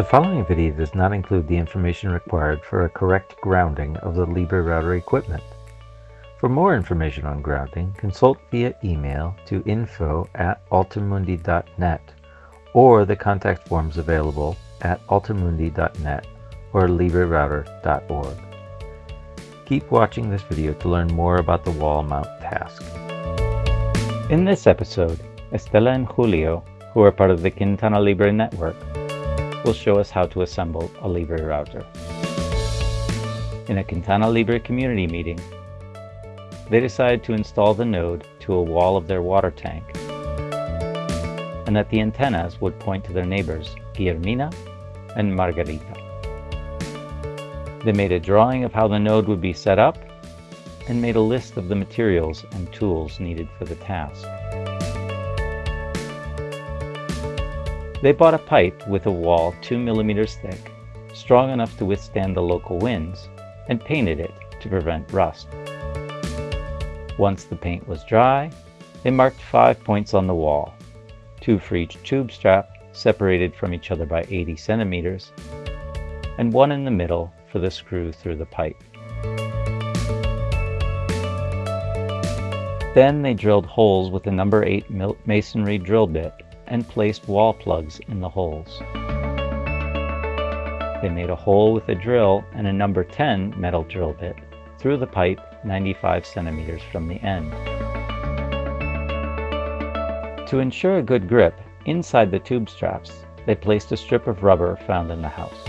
The following video does not include the information required for a correct grounding of the Libre router equipment. For more information on grounding, consult via email to info at altermundi.net or the contact forms available at altermundi.net or librerouter.org. Keep watching this video to learn more about the wall mount task. In this episode, Estela and Julio, who are part of the Quintana Libre network, will show us how to assemble a Libre router. In a Quintana Libre community meeting, they decided to install the node to a wall of their water tank and that the antennas would point to their neighbors, Guillermina and Margarita. They made a drawing of how the node would be set up and made a list of the materials and tools needed for the task. They bought a pipe with a wall 2 millimeters thick, strong enough to withstand the local winds, and painted it to prevent rust. Once the paint was dry, they marked five points on the wall, two for each tube strap separated from each other by 80 centimeters, and one in the middle for the screw through the pipe. Then they drilled holes with a number 8 masonry drill bit and placed wall plugs in the holes. They made a hole with a drill and a number 10 metal drill bit through the pipe 95 centimeters from the end. To ensure a good grip, inside the tube straps, they placed a strip of rubber found in the house.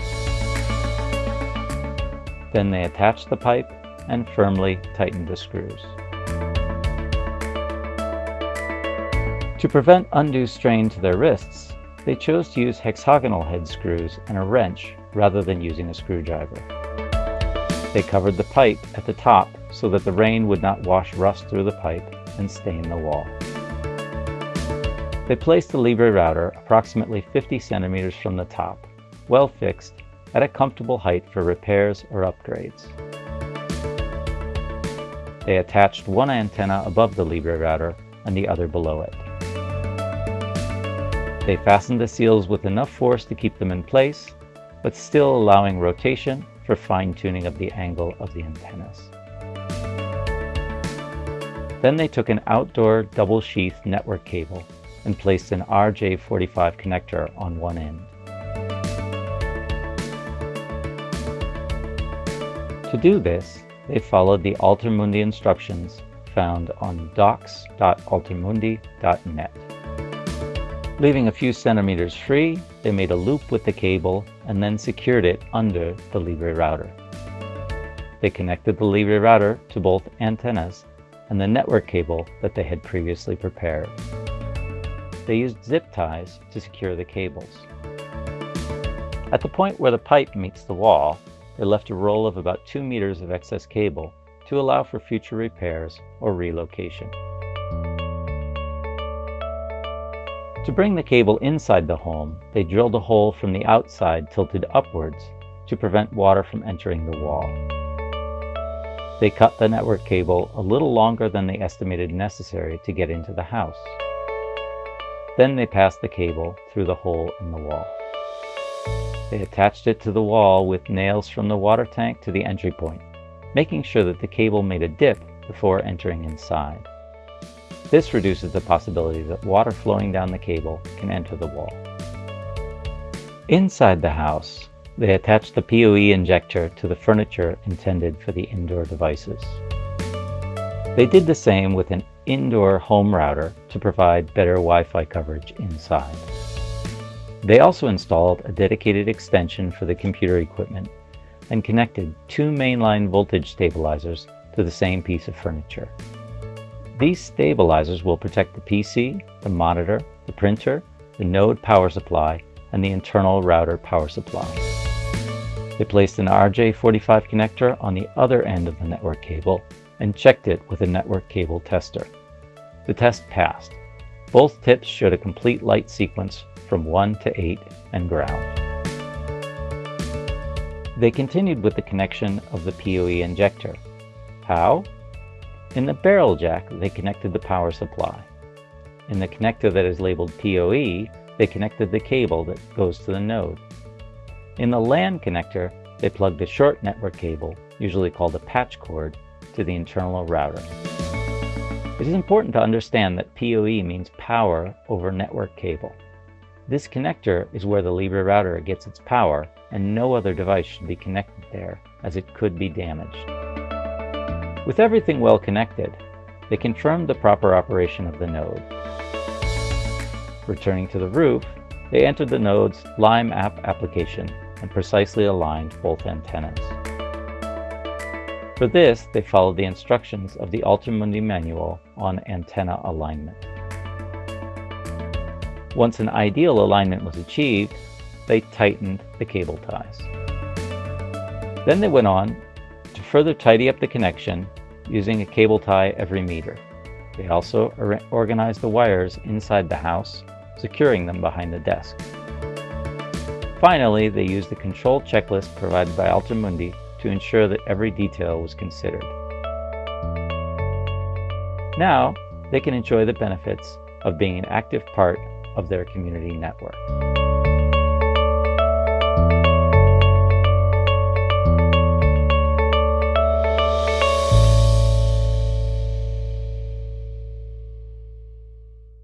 Then they attached the pipe and firmly tightened the screws. To prevent undue strain to their wrists, they chose to use hexagonal head screws and a wrench rather than using a screwdriver. They covered the pipe at the top so that the rain would not wash rust through the pipe and stain the wall. They placed the Libre router approximately 50 centimeters from the top, well fixed, at a comfortable height for repairs or upgrades. They attached one antenna above the Libre router and the other below it. They fastened the seals with enough force to keep them in place, but still allowing rotation for fine-tuning of the angle of the antennas. Then they took an outdoor double-sheath network cable and placed an RJ45 connector on one end. To do this, they followed the AlterMundi instructions found on docs.altermundi.net. Leaving a few centimeters free, they made a loop with the cable and then secured it under the Libre router. They connected the Libre router to both antennas and the network cable that they had previously prepared. They used zip ties to secure the cables. At the point where the pipe meets the wall, they left a roll of about 2 meters of excess cable to allow for future repairs or relocation. To bring the cable inside the home, they drilled a hole from the outside tilted upwards to prevent water from entering the wall. They cut the network cable a little longer than they estimated necessary to get into the house. Then they passed the cable through the hole in the wall. They attached it to the wall with nails from the water tank to the entry point, making sure that the cable made a dip before entering inside. This reduces the possibility that water flowing down the cable can enter the wall. Inside the house, they attach the PoE injector to the furniture intended for the indoor devices. They did the same with an indoor home router to provide better Wi-Fi coverage inside. They also installed a dedicated extension for the computer equipment and connected two mainline voltage stabilizers to the same piece of furniture. These stabilizers will protect the PC, the monitor, the printer, the node power supply, and the internal router power supply. They placed an RJ45 connector on the other end of the network cable and checked it with a network cable tester. The test passed. Both tips showed a complete light sequence from 1 to 8 and ground. They continued with the connection of the PoE injector. How? In the barrel jack, they connected the power supply. In the connector that is labeled PoE, they connected the cable that goes to the node. In the LAN connector, they plugged a short network cable, usually called a patch cord, to the internal router. It is important to understand that PoE means power over network cable. This connector is where the Libre router gets its power and no other device should be connected there as it could be damaged. With everything well connected, they confirmed the proper operation of the node. Returning to the roof, they entered the node's Lime app application and precisely aligned both antennas. For this, they followed the instructions of the AlterMundi manual on antenna alignment. Once an ideal alignment was achieved, they tightened the cable ties. Then they went on to further tidy up the connection using a cable tie every meter. They also organized the wires inside the house, securing them behind the desk. Finally, they used the control checklist provided by AlterMundi to ensure that every detail was considered. Now, they can enjoy the benefits of being an active part of their community network.